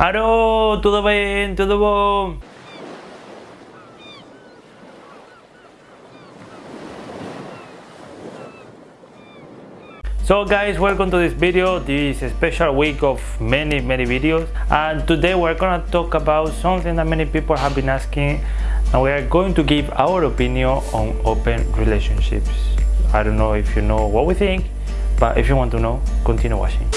Aro, tudo bem? Tudo bom? So guys, welcome to this video. This special week of many, many videos. And today we're gonna talk about something that many people have been asking. And we are going to give our opinion on open relationships. I don't know if you know what we think, but if you want to know, continue watching.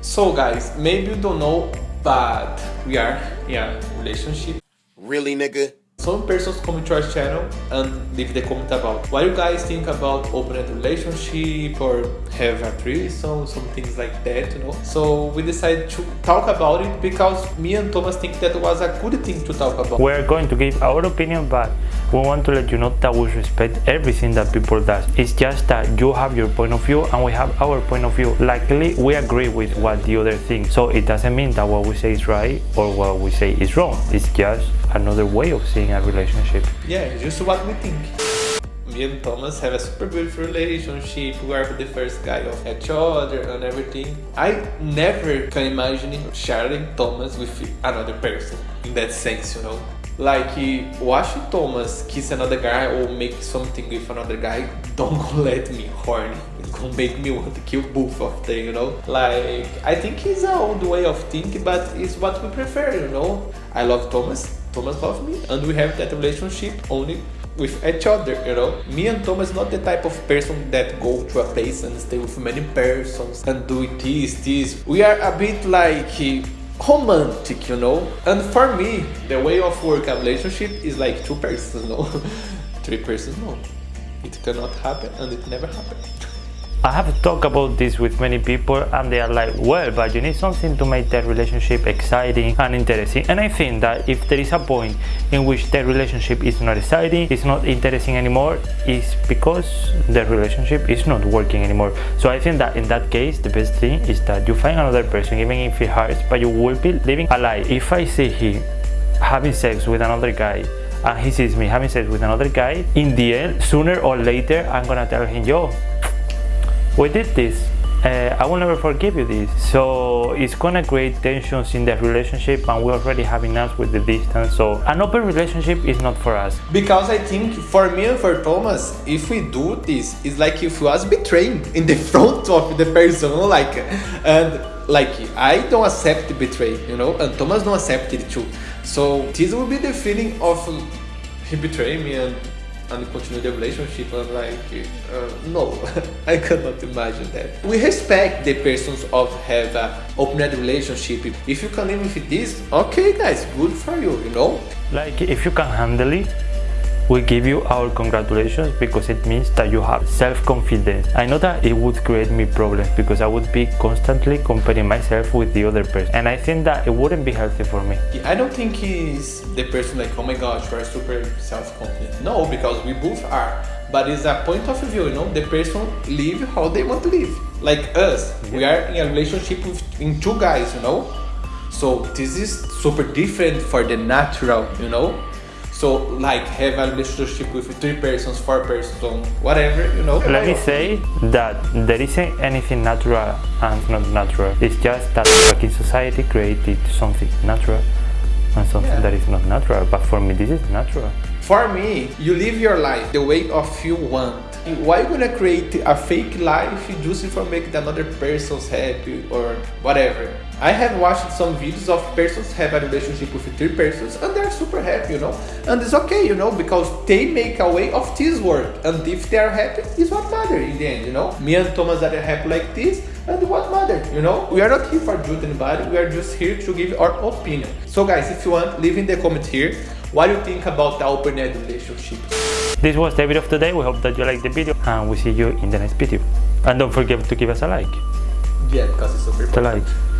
So guys, maybe you don't know, but we are a relationship. Really, nigga? Some persons come to our channel and leave the comment about what you guys think about open relationship or have a threesome, some things like that, you know. So we decided to talk about it because me and Thomas think that was a good thing to talk about. We're going to give our opinion, but we want to let you know that we respect everything that people does. It's just that you have your point of view and we have our point of view. Likely, we agree with what the other thinks. So it doesn't mean that what we say is right or what we say is wrong. It's just another way of seeing a relationship. Yeah, just what we think. Me and Thomas have a super beautiful relationship. We are the first guy of each other and everything. I never can imagine sharing Thomas with another person in that sense, you know. Like, watch Thomas kiss another guy or make something with another guy, don't let me horny. It's gonna make me want to kill both of them, you know? Like, I think it's an old way of thinking, but it's what we prefer, you know? I love Thomas, Thomas loves me, and we have that relationship only with each other, you know? Me and Thomas not the type of person that go to a place and stay with many persons and do this, this. We are a bit like eh, romantic, you know? And for me, the way of work a relationship is like two persons, no? Three persons, no. It cannot happen and it never happened. I have talked about this with many people and they are like, well, but you need something to make that relationship exciting and interesting. And I think that if there is a point in which the relationship is not exciting, it's not interesting anymore, it's because the relationship is not working anymore. So I think that in that case, the best thing is that you find another person, even if it hurts, but you will be living a lie. If I see him having sex with another guy and he sees me having sex with another guy, in the end, sooner or later, I'm gonna tell him, yo, we did this uh, I will never forgive you this. So it's gonna create tensions in the relationship and we already have enough with the distance so an open relationship is not for us. Because I think for me and for Thomas if we do this it's like if we was betraying in the front of the person like and like I don't accept betray you know and Thomas don't accept it too. So this will be the feeling of he betrayed me and and continue the relationship I'm like uh, no I cannot imagine that. We respect the persons of have a open relationship. If you can live with this okay guys good for you you know? Like if you can handle it we give you our congratulations because it means that you have self-confidence. I know that it would create me problems because I would be constantly comparing myself with the other person and I think that it wouldn't be healthy for me. I don't think he's the person like oh my gosh you are super self-confident. No, because we both are. But it's a point of view, you know, the person live how they want to live. Like us, yeah. we are in a relationship with in two guys, you know. So this is super different for the natural, you know so like have a relationship with three persons, four persons, whatever, you know. Let me say that there isn't anything natural and not natural. It's just that in society created something natural and something yeah. that is not natural. But for me, this is natural. For me, you live your life the way of you want. Why you gonna create a fake life just for make another person's happy or whatever? I have watched some videos of persons have a relationship with three persons and they're super happy, you know. And it's okay, you know, because they make a way of this work. And if they are happy, it's what matters in the end, you know. Me and Thomas are happy like this, and what matters, you know. We are not here for judge anybody, we are just here to give our opinion. So guys, if you want, leave in the comments here what you think about the open-end relationship. This was the video of today. We hope that you liked the video and we see you in the next video. And don't forget to give us a like. Yeah, because it's super important. The like.